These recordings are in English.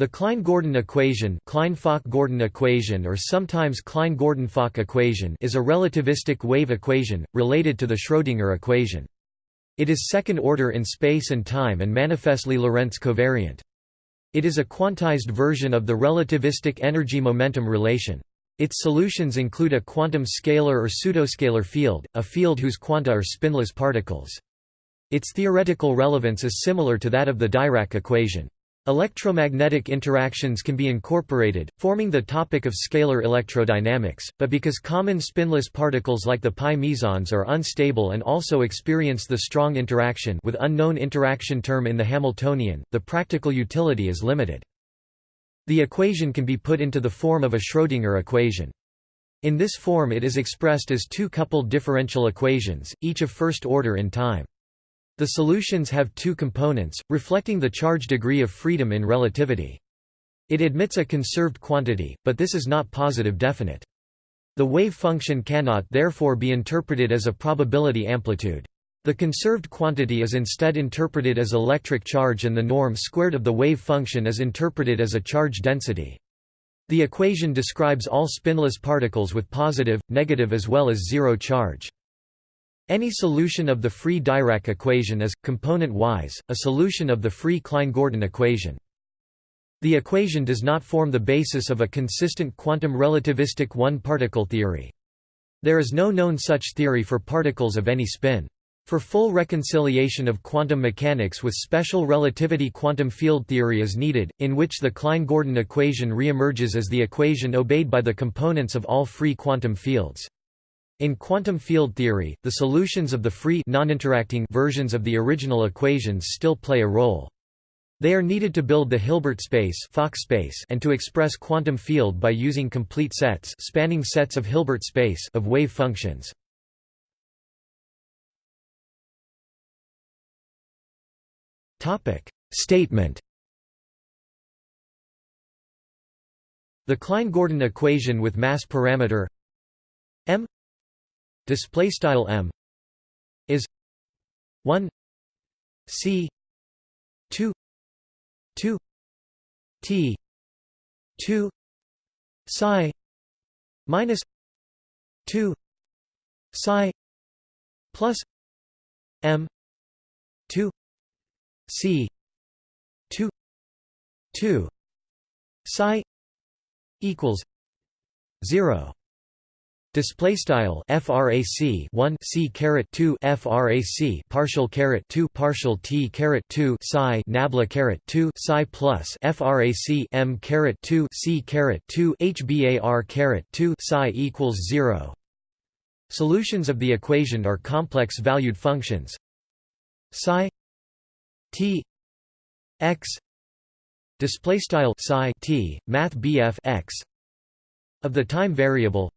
The Klein-Gordon equation, Klein-Fock-Gordon equation or sometimes Klein-Gordon-Fock equation is a relativistic wave equation, related to the Schrödinger equation. It is second order in space and time and manifestly Lorentz covariant. It is a quantized version of the relativistic energy-momentum relation. Its solutions include a quantum scalar or pseudoscalar field, a field whose quanta are spinless particles. Its theoretical relevance is similar to that of the Dirac equation. Electromagnetic interactions can be incorporated, forming the topic of scalar electrodynamics, but because common spinless particles like the pi mesons are unstable and also experience the strong interaction with unknown interaction term in the Hamiltonian, the practical utility is limited. The equation can be put into the form of a Schrödinger equation. In this form it is expressed as two coupled differential equations, each of first order in time. The solutions have two components, reflecting the charge degree of freedom in relativity. It admits a conserved quantity, but this is not positive definite. The wave function cannot therefore be interpreted as a probability amplitude. The conserved quantity is instead interpreted as electric charge and the norm squared of the wave function is interpreted as a charge density. The equation describes all spinless particles with positive, negative as well as zero charge. Any solution of the free Dirac equation is, component-wise, a solution of the free Klein-Gordon equation. The equation does not form the basis of a consistent quantum relativistic one-particle theory. There is no known such theory for particles of any spin. For full reconciliation of quantum mechanics with special relativity quantum field theory is needed, in which the Klein-Gordon equation reemerges as the equation obeyed by the components of all free quantum fields. In quantum field theory, the solutions of the free non-interacting versions of the original equations still play a role. They are needed to build the Hilbert space, Fock space and to express quantum field by using complete sets spanning sets of Hilbert space of wave functions. Statement The Klein-Gordon equation with mass parameter m display style m is 1 c 2 2 t 2 psi minus 2 psi plus m 2 c 2 2 psi equals 0 Display style frac 1 c caret 2 frac partial caret 2 partial t caret 2 psi nabla caret 2 psi plus frac m caret 2 c caret 2 hbar caret 2 psi equals 0. Solutions of the equation are complex valued functions psi t x display style psi t math bf x of the time variable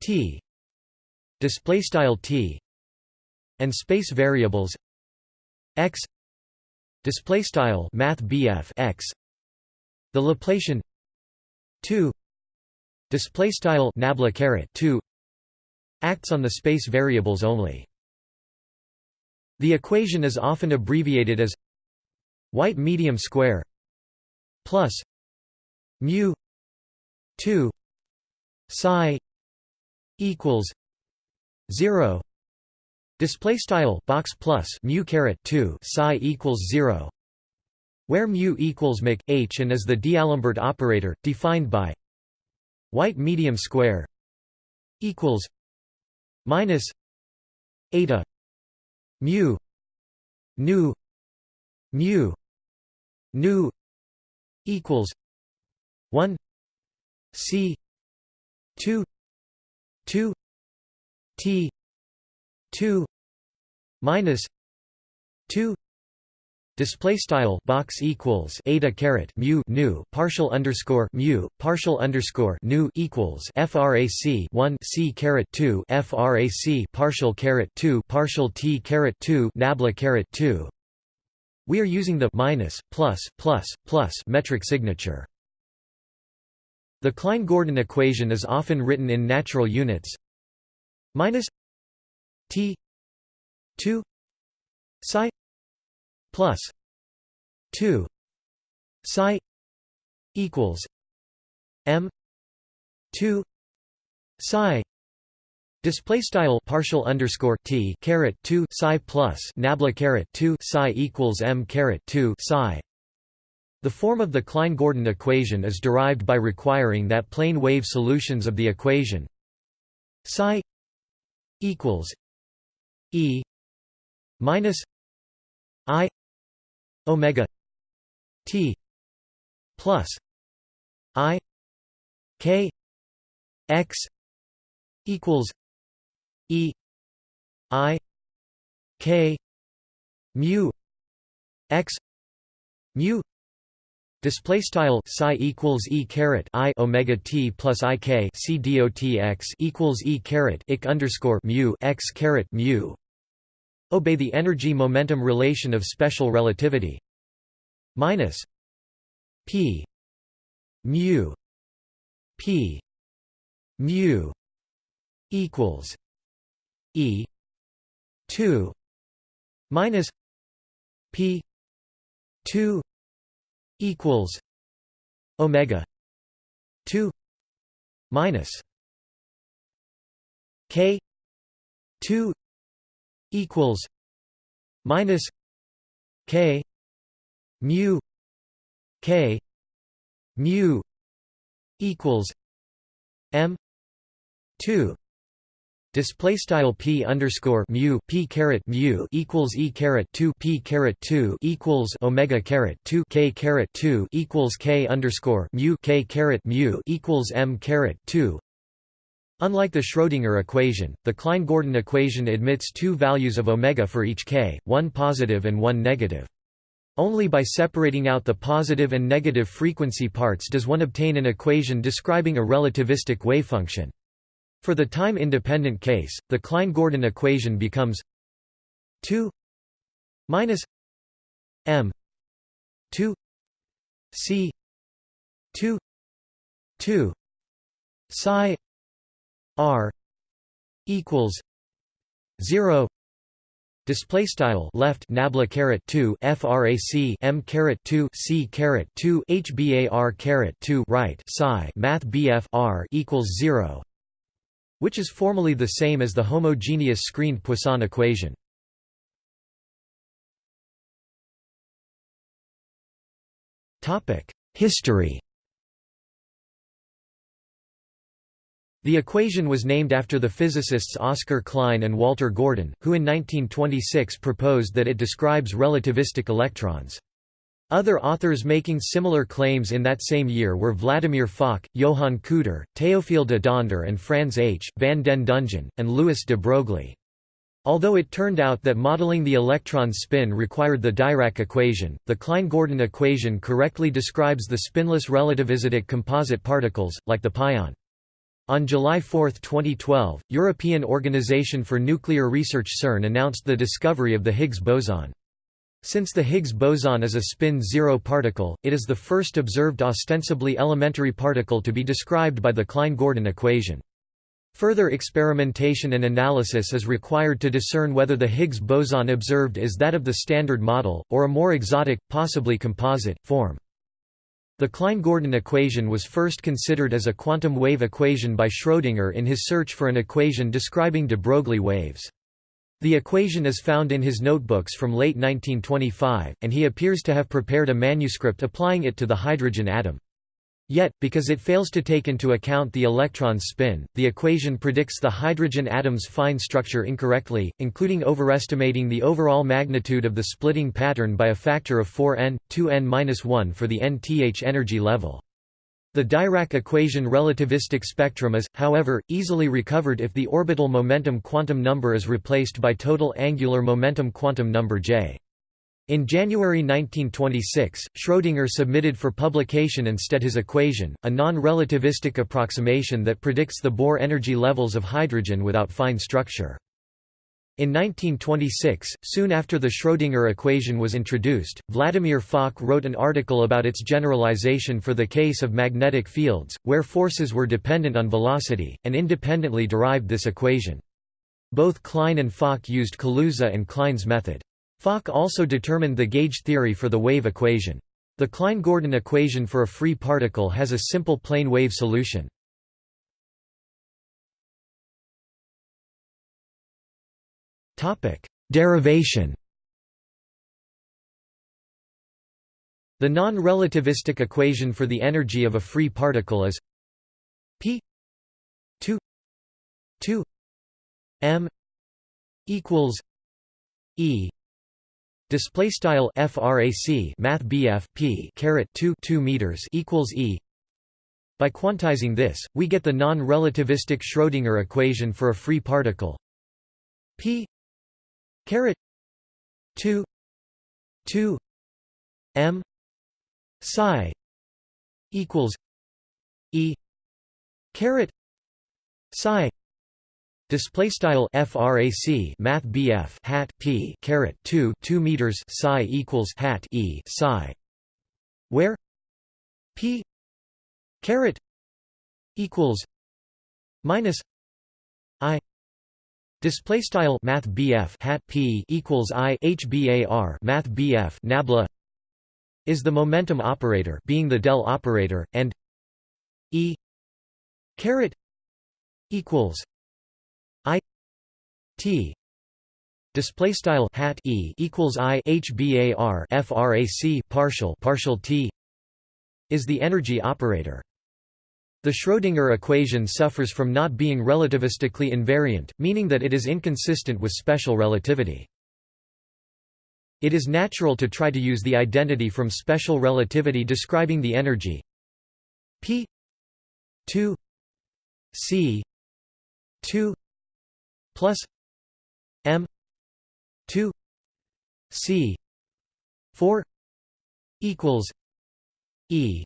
t display style t and space variables x display style math x the laplacian 2 display style nabla caret 2 acts on the space variables only. The equation is often abbreviated as white medium square plus mu 2 psi equals 0 display style box plus mu caret 2 psi equals 0 where mu equals mc h and is the d'Alembert operator defined by white medium square equals minus eta mu nu mu nu equals 1 c 2 2 t 2 minus 2 Display style box equals eta caret mu nu partial underscore mu partial underscore nu equals frac 1 c caret 2 frac partial caret 2 partial t caret 2 nabla caret 2. We are using the minus plus plus plus metric signature. The Klein-Gordon equation is often written in natural units minus t 2 psi plus 2 psi equals m 2 psi Display style partial underscore t caret two psi plus nabla caret two psi equals m caret two psi. The form of the Klein-Gordon equation is derived by requiring that plane wave solutions of the equation psi equals e minus i omega t plus i k x equals E I K mu x mu Display style psi equals e caret i omega t plus i k c dot x equals e caret ik underscore mu x caret mu. Obey the energy momentum relation of special relativity. Minus p mu p mu equals E two minus P two equals Omega two minus K two equals minus K mu K mu equals M two Display style p underscore mu p caret mu equals e caret two p caret two equals omega caret two k caret two equals k underscore mu k caret mu equals m caret two. Unlike the Schrödinger equation, the Klein-Gordon equation admits two values of omega for each k, one positive and one negative. Only by separating out the positive and negative frequency parts does one obtain an equation describing a relativistic wavefunction. For the time-independent case, the Klein-Gordon equation becomes 2 minus m 2 c 2 2 psi r equals 0 Display style left nabla caret two frac m caret two c caret two hbar caret two right psi math bf r equals zero which is formally the same as the homogeneous screened Poisson equation. History The equation was named after the physicists Oscar Klein and Walter Gordon, who in 1926 proposed that it describes relativistic electrons. Other authors making similar claims in that same year were Vladimir Fock, Johann Kudar, Théophile de Donder and Franz H. van den Dungen, and Louis de Broglie. Although it turned out that modeling the electron spin required the Dirac equation, the Klein-Gordon equation correctly describes the spinless relativistic composite particles, like the pion. On July 4, 2012, European Organization for Nuclear Research CERN announced the discovery of the Higgs boson. Since the Higgs boson is a spin-zero particle, it is the first observed ostensibly elementary particle to be described by the Klein-Gordon equation. Further experimentation and analysis is required to discern whether the Higgs boson observed is that of the Standard Model, or a more exotic, possibly composite, form. The Klein-Gordon equation was first considered as a quantum wave equation by Schrödinger in his search for an equation describing de Broglie waves. The equation is found in his notebooks from late 1925, and he appears to have prepared a manuscript applying it to the hydrogen atom. Yet, because it fails to take into account the electron's spin, the equation predicts the hydrogen atom's fine structure incorrectly, including overestimating the overall magnitude of the splitting pattern by a factor of 4n, 2n-1 for the nth energy level. The Dirac equation relativistic spectrum is, however, easily recovered if the orbital momentum quantum number is replaced by total angular momentum quantum number j. In January 1926, Schrödinger submitted for publication instead his equation, a non-relativistic approximation that predicts the Bohr energy levels of hydrogen without fine structure. In 1926, soon after the Schrödinger equation was introduced, Vladimir Fock wrote an article about its generalization for the case of magnetic fields, where forces were dependent on velocity, and independently derived this equation. Both Klein and Fock used Kaluza and Klein's method. Fock also determined the gauge theory for the wave equation. The Klein-Gordon equation for a free particle has a simple plane wave solution. Derivation The non-relativistic equation for the energy of a free particle is p 2 2 m equals e display style frac math bf p caret 2 2 meters equals e. By quantizing this we get the non-relativistic schrödinger equation for a free particle. P caret 2 2 m psi equals e caret psi display style frac math bf hat p caret 2 2 meters psi equals hat e psi where p caret equals minus i display style math hat p equals i hbar math bf nabla is the momentum operator being the del operator and e caret equals i t. Display style hat e equals i hbar frac partial partial t is the energy operator the Schrödinger equation suffers from not being relativistically invariant, meaning that it is inconsistent with special relativity. It is natural to try to use the identity from special relativity describing the energy p 2 c 2 plus m 2 c 4 equals e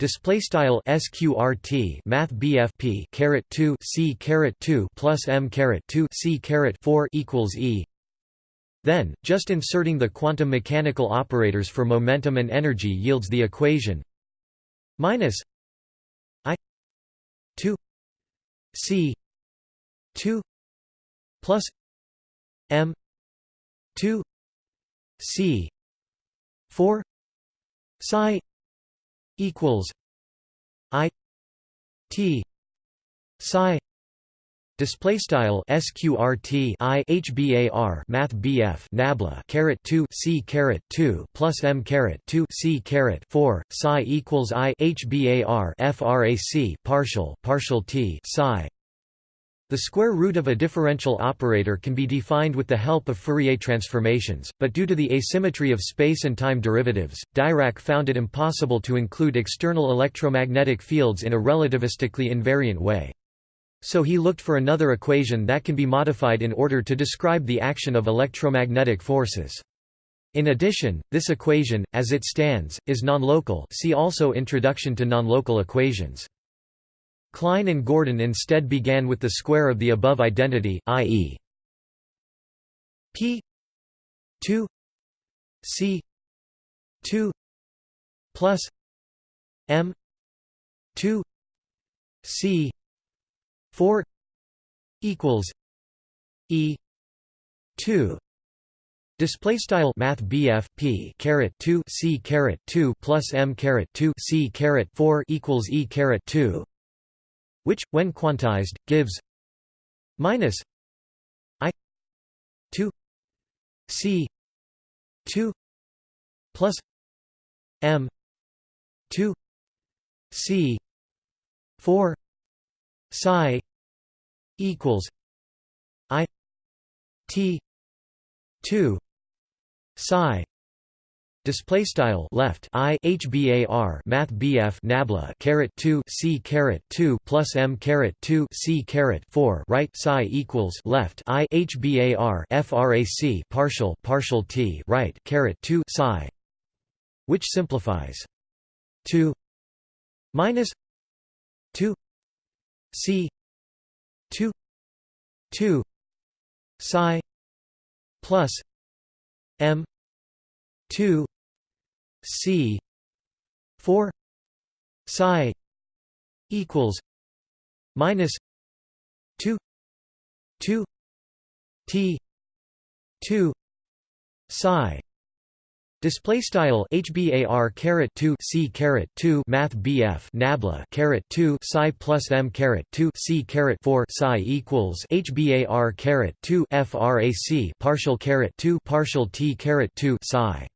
display style sqrt math bfp caret 2 c caret 2 plus m caret 2 c caret 4 equals e. Then, just inserting the quantum mechanical operators for momentum and energy yields the equation minus i 2 c 2 plus m 2 c 4 psi equals i t psi Display style sqrt i hbar math bf nabla caret 2 c caret 2 plus m caret 2 c caret 4 psi equals i hbar frac partial partial t psi. The square root of a differential operator can be defined with the help of Fourier transformations, but due to the asymmetry of space and time derivatives, Dirac found it impossible to include external electromagnetic fields in a relativistically invariant way. So he looked for another equation that can be modified in order to describe the action of electromagnetic forces. In addition, this equation, as it stands, is nonlocal see also Introduction to Nonlocal Equations. Klein and Gordon instead began with the square of the above identity, i.e. p 2 c 2 plus m 2 c 4 equals e 2 Display style Math BF P caret two C caret two plus M caret two C caret four equals E caret two, which, when quantized, gives minus I two C two plus M two C four psi equals i t 2 psi Display style left i hbar math bf nabla caret 2 c caret 2 plus m caret 2 c caret 4 right psi equals left i hbar frac partial partial t right caret 2 psi. Which simplifies? 2 minus 2 C two two psi plus M two C. four. Psi equals minus two. Two. T. Two. Psi. Display style HBAR caret 2 C caret 2 Math BF Nabla caret 2 Psi plus M caret 2 C caret 4 Psi equals HBAR caret 2 FRAC partial caret 2 partial T caret 2 Psi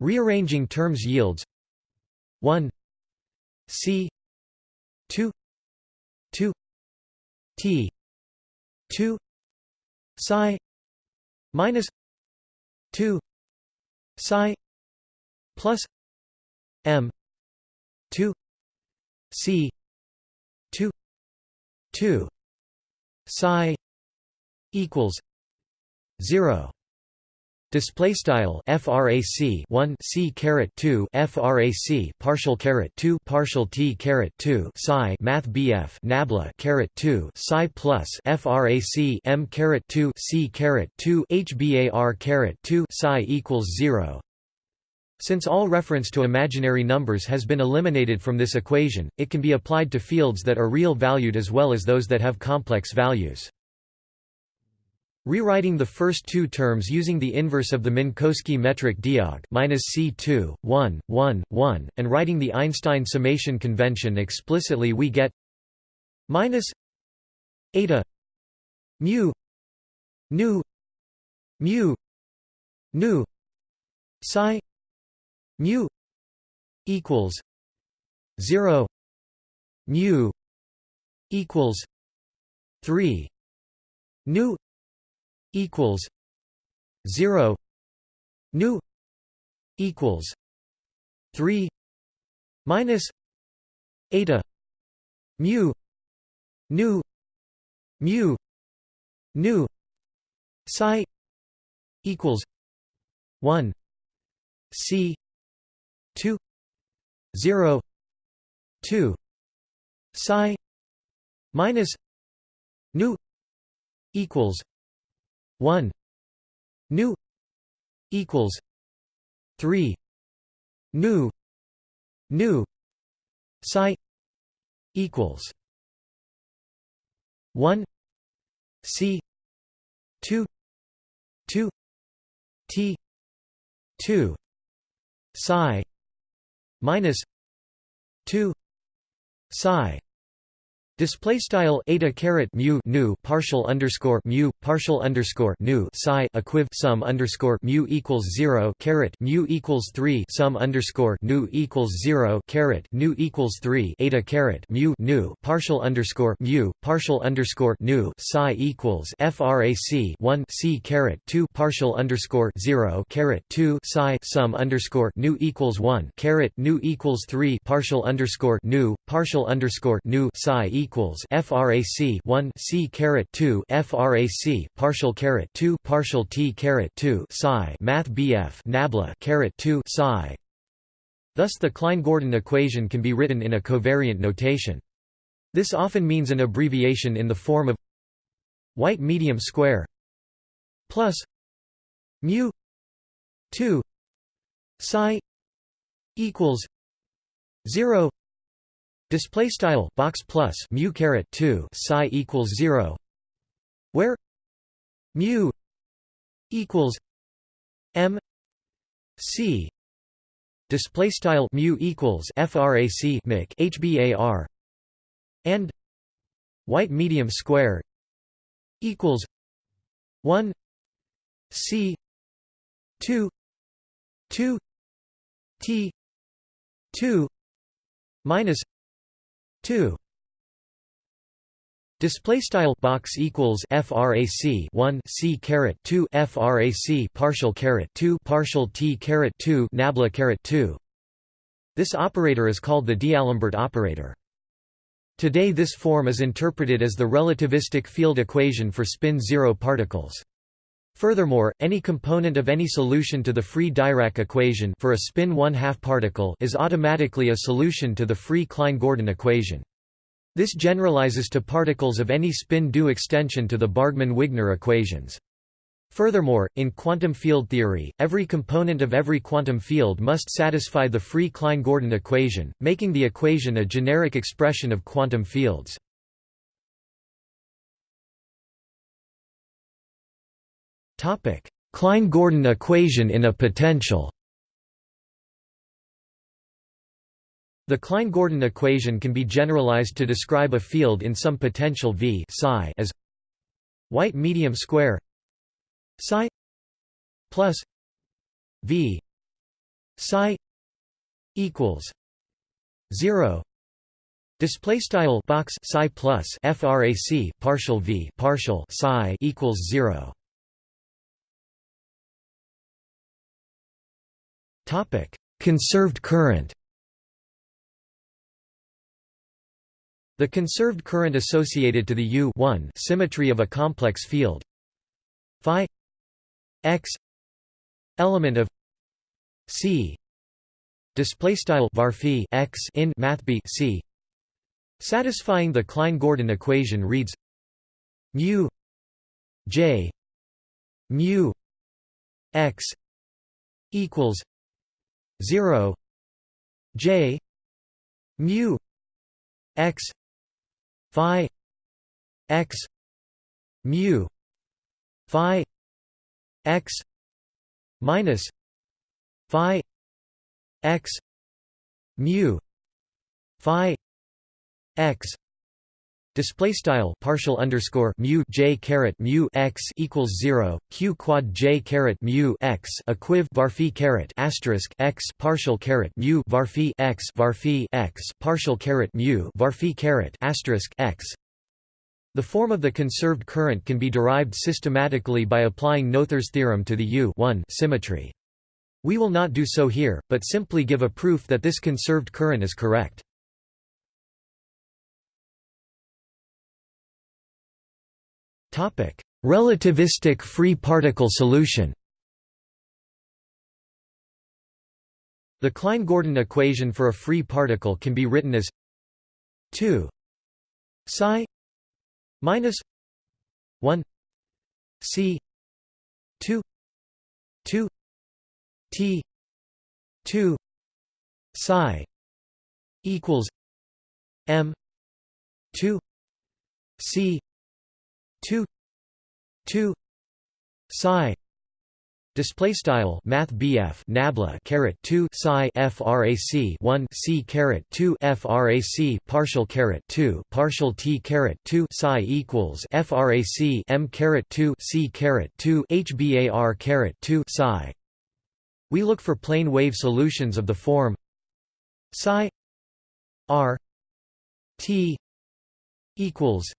Rearranging terms yields 1 C 2 2 T 2 Psi minus 2 psi plus m 2 c 2 2 psi equals 0 Display style frac 1 c caret 2 frac partial caret 2 partial t caret 2 psi math bf nabla caret 2 psi plus frac m caret 2 c caret 2 hbar caret 2 psi equals 0. Since all reference to imaginary numbers has been eliminated from this equation, it can be applied to fields that are real valued as well as those that have complex values. Rewriting the first two terms using the inverse of the Minkowski metric Diag C2, 1, 1, 1, and writing the Einstein summation convention explicitly we get minus eta mu nu mu nu psi mu equals 0 mu equals 3 nu equals 0 nu equals 3 minus eta mu nu mu nu psi equals 1 c 2 0 2 psi minus nu equals 1 nu equals 3 nu nu psi equals 1 c 2 2 t 2 psi minus 2 psi Display style eta caret mu nu partial underscore mu partial underscore nu psi equiv sum underscore mu equals zero caret mu equals three sum underscore nu equals zero caret nu equals three eta caret mu nu partial underscore mu partial underscore nu psi equals frac one c caret two partial underscore zero caret two psi sum underscore nu equals one caret nu equals three partial underscore nu partial underscore nu psi equals equals frac 1 c caret 2 frac partial caret 2 partial t caret 2 psi math bf nabla caret 2 psi Thus the Klein-Gordon equation can be written in a covariant notation. This often means an abbreviation in the form of white medium square plus mu 2 psi equals 0 Display style box plus mu caret two psi equals zero, where? Mu equals m c. Display style mu equals frac mic hbar. And white medium square equals 1 c 2 2 t 2 minus 2 Display style box equals frac 1 c caret 2 frac partial caret 2 partial t caret 2 nabla caret 2. This operator is called the D'Alembert operator. Today this form is interpreted as the relativistic field equation for spin zero particles. Furthermore, any component of any solution to the free Dirac equation for a spin 1 2 particle is automatically a solution to the free Klein-Gordon equation. This generalizes to particles of any spin-due extension to the Bargmann-Wigner equations. Furthermore, in quantum field theory, every component of every quantum field must satisfy the free Klein-Gordon equation, making the equation a generic expression of quantum fields. Klein-Gordon equation in a potential. The Klein-Gordon equation can be generalized to describe a field in some potential V psi as white medium square psi plus V psi equals 0 display style box psi plus frac partial v partial psi equals 0 conserved current The conserved current associated to the U symmetry of a complex field. Phi x element of C display style varphi x in math b c. Satisfying the Klein-Gordon equation reads mu j mu x equals 0 j mu x phi x mu phi x minus phi x mu phi x Display style partial underscore mu j caret mu x equals zero q quad j caret mu x equiv varphi caret asterisk x partial caret mu varphi x varphi x partial caret mu varphi caret asterisk x. The form of the conserved current can be derived systematically by applying Noether's theorem to the U symmetry. We will not do so here, but simply give a proof that this conserved current is correct. Relativistic free particle solution The Klein-Gordon equation for a free particle can be written as 2 psi minus 1 c 2 2 t 2 psi equals m 2 c 2 2 psi Display style Math BF Nabla caret two psi frac one C caret two frac partial caret two partial T caret two psi equals frac M caret two C caret two HBAR caret two psi. We look for plane wave solutions of the form psi R T equals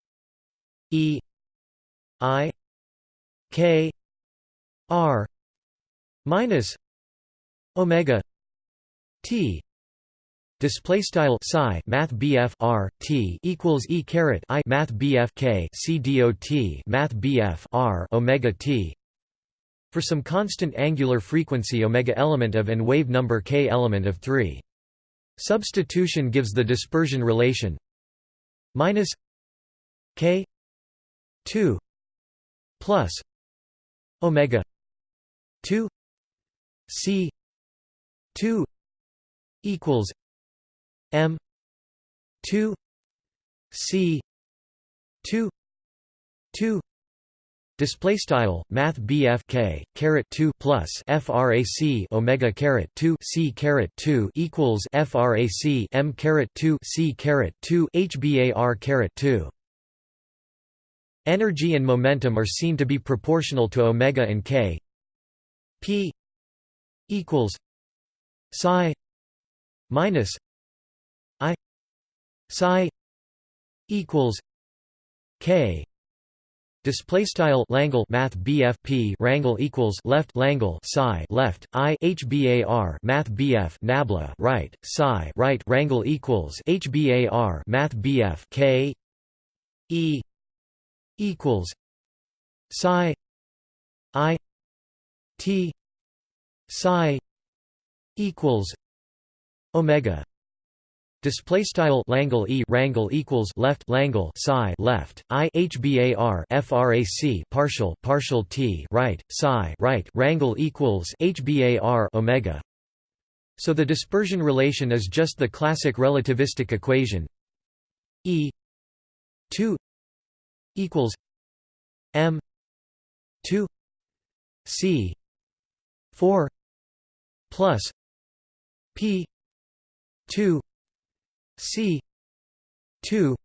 E I K R minus Omega T Display style psi Math BF R T equals E caret I Math BF K C D O T Math BF R Omega T for some constant angular frequency omega element of and wave number k element of 3. Substitution gives the dispersion relation minus k 2 plus omega 2 c 2 equals m 2 c 2 2 Display style Math BF K two plus FRAC Omega caret two C caret two equals FRAC M caret two C caret two HBAR caret two Energy and momentum are seen to be proportional to omega and k. P equals psi minus I psi equals k. Display style Langle Math BF Rangle equals left Langle psi left I HBAR Math BF Nabla right psi right Rangle equals HBAR Math BF K E equals psi i t psi equals omega. Display style Langle E Rangle equals left Langle psi left I HBAR FRAC partial partial T right psi right Rangle equals HBAR Omega. So the dispersion relation is just the classic relativistic equation. E 2 equals M two c 4 plus p 2 c 2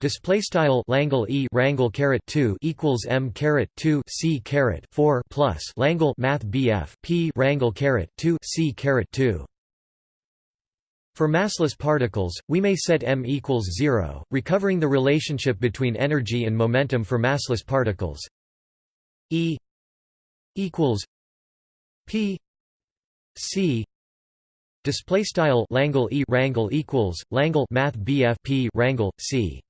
Display style Langle E Rangle caret two equals M caret two C caret four plus Langle Math BF P Rangle caret two C caret two. For massless particles, we may set m equals zero, recovering the relationship between energy and momentum for massless particles. E equals P C display style Langle E Rangle equals Langle Math BF P Rangle C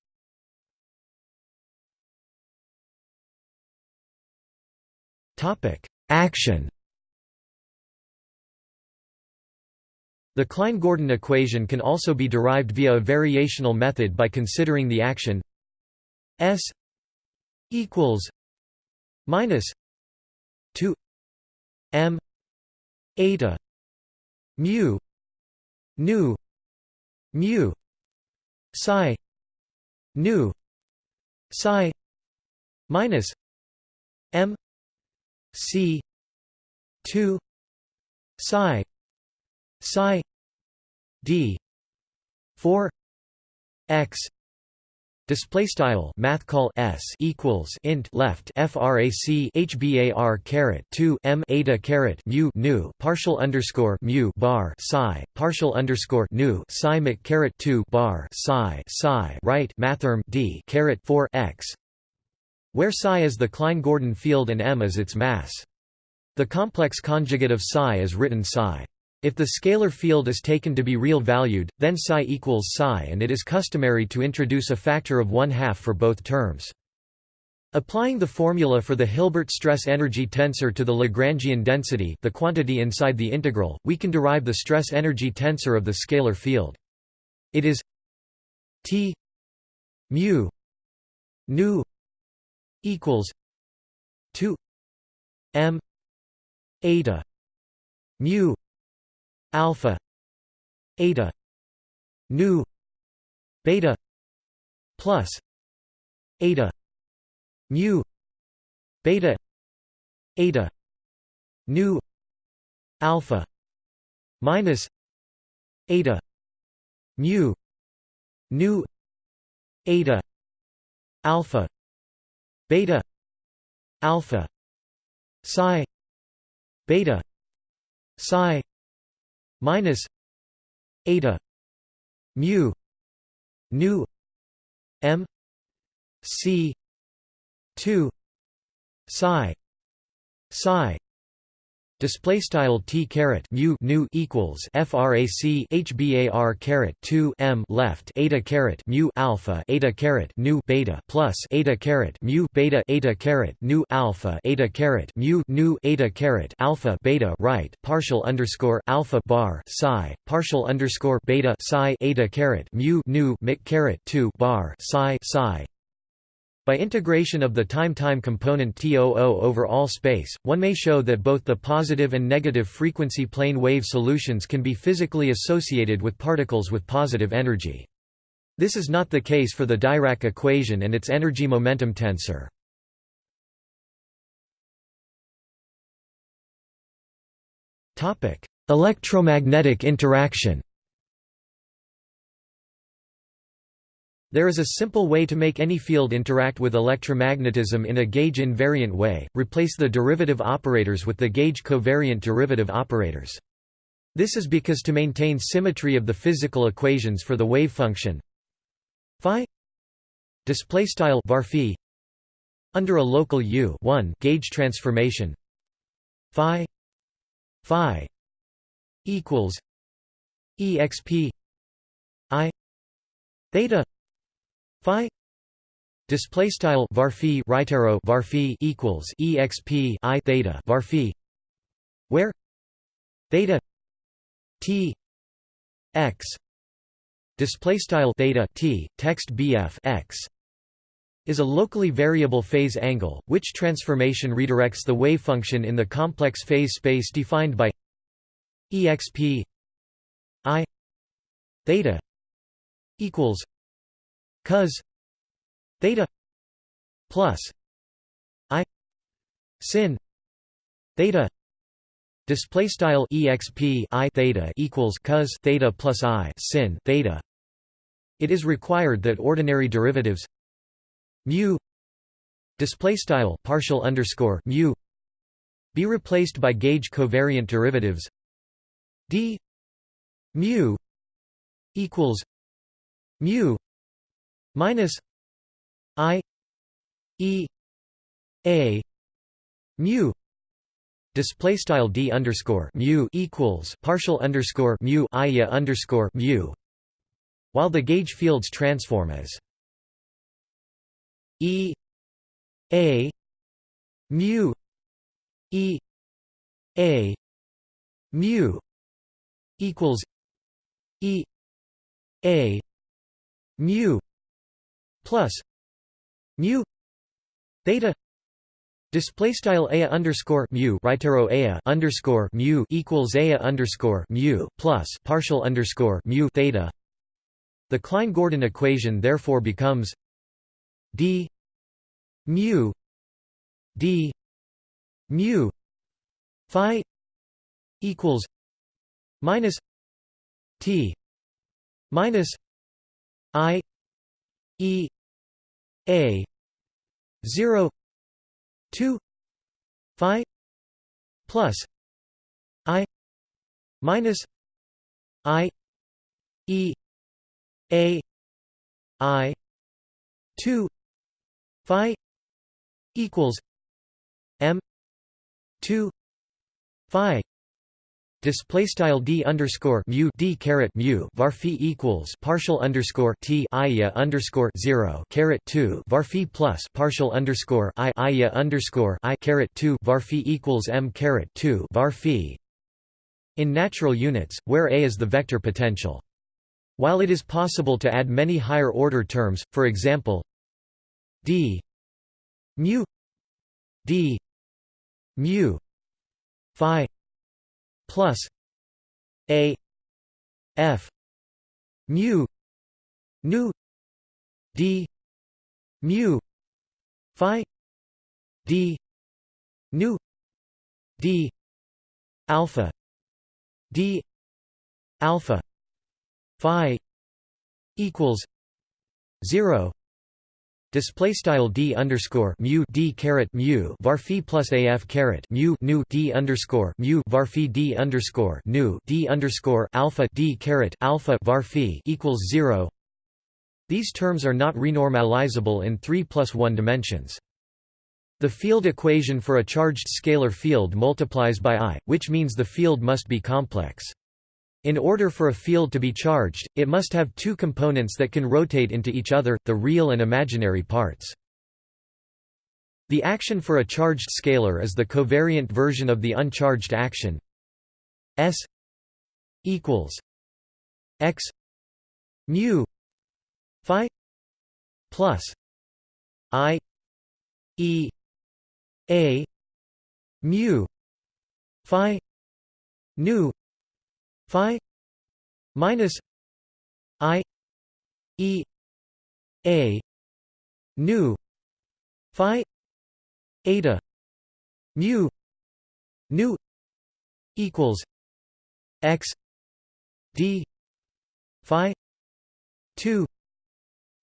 Topic: Action. The Klein-Gordon equation can also be derived via a variational method by considering the action S equals minus 2 m eta mu nu mu psi nu psi minus m C two psi psi D four X Display style math call s equals int left frac hbar caret 2 m eta caret mu nu partial underscore mu bar psi partial underscore nu psi mc caret 2 bar psi psi right mathrm d caret 4 x where psi is the Klein-Gordon field and m is its mass. The complex conjugate of psi is written psi. If the scalar field is taken to be real valued, then psi equals psi and it is customary to introduce a factor of one half for both terms. Applying the formula for the Hilbert stress-energy tensor to the Lagrangian density the quantity inside the integral, we can derive the stress-energy tensor of the scalar field. It is T mu nu equals 2 m eta mu alpha eta nu beta plus eta mu beta eta nu alpha minus eta mu nu eta alpha beta alpha psi beta psi minus eta mu nu m c 2 psi psi Display style t caret mu nu equals frac hbar caret 2 m left eta caret mu alpha eta caret nu beta plus eta caret mu beta eta caret nu alpha eta caret mu nu eta caret alpha beta right partial underscore alpha bar psi partial underscore beta psi eta caret mu nu mic caret 2 bar psi psi by integration of the time-time component TOO over all space, one may show that both the positive and negative frequency plane wave solutions can be physically associated with particles with positive energy. This is not the case for the Dirac equation and its energy-momentum tensor. Electromagnetic interaction There is a simple way to make any field interact with electromagnetism in a gauge invariant way, replace the derivative operators with the gauge covariant derivative operators. This is because to maintain symmetry of the physical equations for the wave function phi display style phi under a local u 1 gauge transformation phi phi equals exp i theta phi display style var phi right arrow var phi equals exp i theta var phi where theta t x display style theta t text bf x is a locally variable phase angle, which transformation redirects the wave function in the complex phase space defined by exp i theta equals cos theta plus i sin theta display style exp i theta equals cos theta plus i sin theta. It is required that ordinary derivatives mu display style partial underscore mu be replaced by gauge covariant derivatives d mu equals mu minus i e a mu display style d underscore mu equals partial underscore mu ia underscore mu while the gauge fields transform as e a mu e a mu equals e a mu plus mu theta Display style a underscore mu right arrow a underscore mu equals a underscore mu plus partial underscore mu theta. The Klein-Gordon equation therefore becomes d mu d mu phi equals minus t minus i e a 0 2 phi plus i minus i e a i 2 phi equals m 2 phi Display style d underscore mu d caret mu var phi equals partial underscore t ia underscore zero caret two var phi plus partial underscore i ia underscore i caret two var phi equals m caret two var phi. In natural units, where a is the vector potential. While it is possible to add many higher order terms, for example, d mu d mu phi plus a f mu nu d mu phi d nu d alpha d alpha phi equals 0 Display style d underscore mu d caret mu var phi plus af caret mu nu d underscore mu var phi d underscore nu d underscore alpha d caret alpha var phi equals zero. These terms are not renormalizable in three plus one dimensions. The field equation for a charged scalar field multiplies by i, which means the field must be complex. In order for a field to be charged, it must have two components that can rotate into each other, the real and imaginary parts. The action for a charged scalar is the covariant version of the uncharged action S equals x mu phi plus i e a mu phi nu phi minus i e a nu phi eta mu nu equals x d phi 2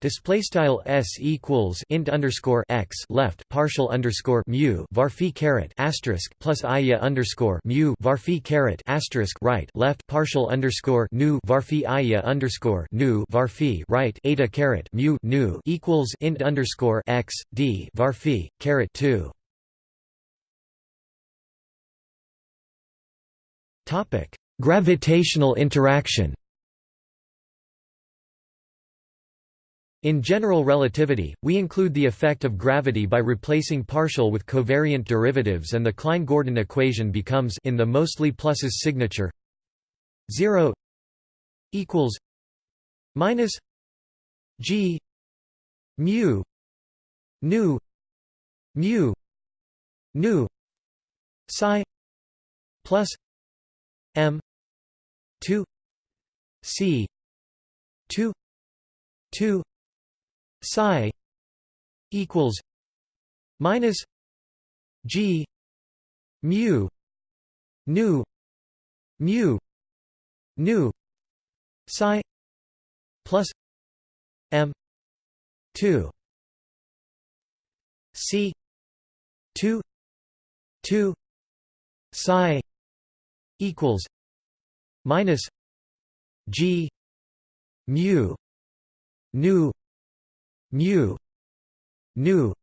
Display style s equals int underscore x left partial underscore mu var phi caret asterisk plus ia underscore mu var phi caret asterisk right left partial underscore nu var phi ia underscore nu var phi right eta caret mu nu equals int underscore x d var phi caret two. Topic: Gravitational interaction. In general relativity, we include the effect of gravity by replacing partial with covariant derivatives and the Klein-Gordon equation becomes in the mostly pluses signature 0 equals minus g mu nu mu nu psi plus m 2 c 2 2 psi equals minus g mu nu mu nu psi plus m 2 c 2 2 psi equals minus g mu nu mu nu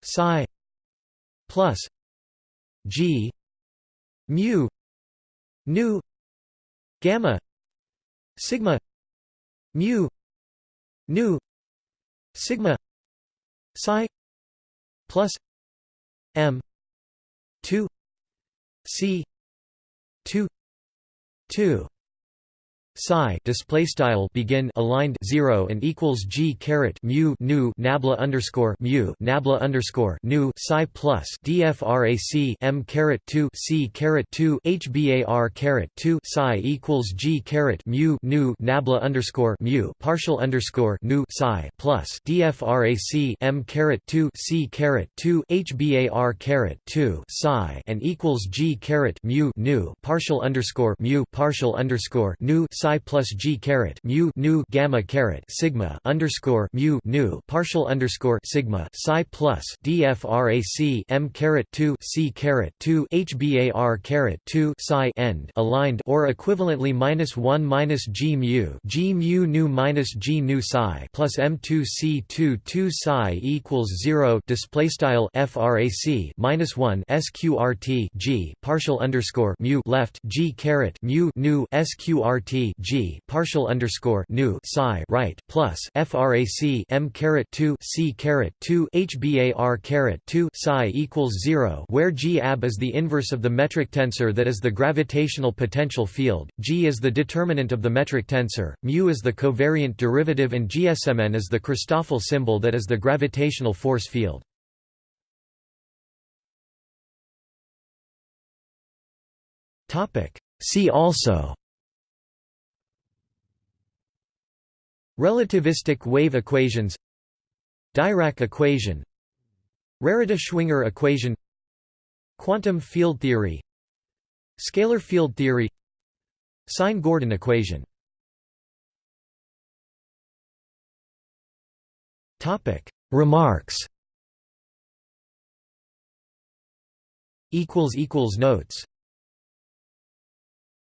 psi plus g mu nu gamma sigma mu nu sigma psi plus m 2 c 2 2 psi display style begin aligned 0 and equals g caret mu nu nabla underscore mu nabla underscore nu psi plus dfrac m caret 2 c caret 2 hbar caret 2 psi equals g caret mu nu nabla underscore mu partial underscore nu psi plus dfrac m caret 2 c caret 2 hbar caret 2 psi and equals g caret mu nu partial underscore mu partial underscore nu psi psi plus g caret mu nu gamma caret sigma underscore mu nu partial underscore sigma psi plus dfrac m caret 2 c caret 2 hbar caret 2 psi end aligned or equivalently minus 1 minus g mu g mu nu minus g nu psi plus m2 c2 2 psi equals 0 display style frac minus 1 sqrt g partial underscore mu left g caret mu nu sqrt G partial underscore nu psi right plus frac M caret 2 C caret 2 HBAR caret 2 psi equals 0 where G ab is the inverse of the metric tensor that is the gravitational potential field, G is the determinant of the metric tensor, mu is the covariant derivative and GSMN is the Christoffel symbol that is the gravitational force field. See also Relativistic wave equations Dirac equation Rarita-Schwinger equation Quantum field theory Scalar field theory Sine-Gordon equation. Remarks. Notes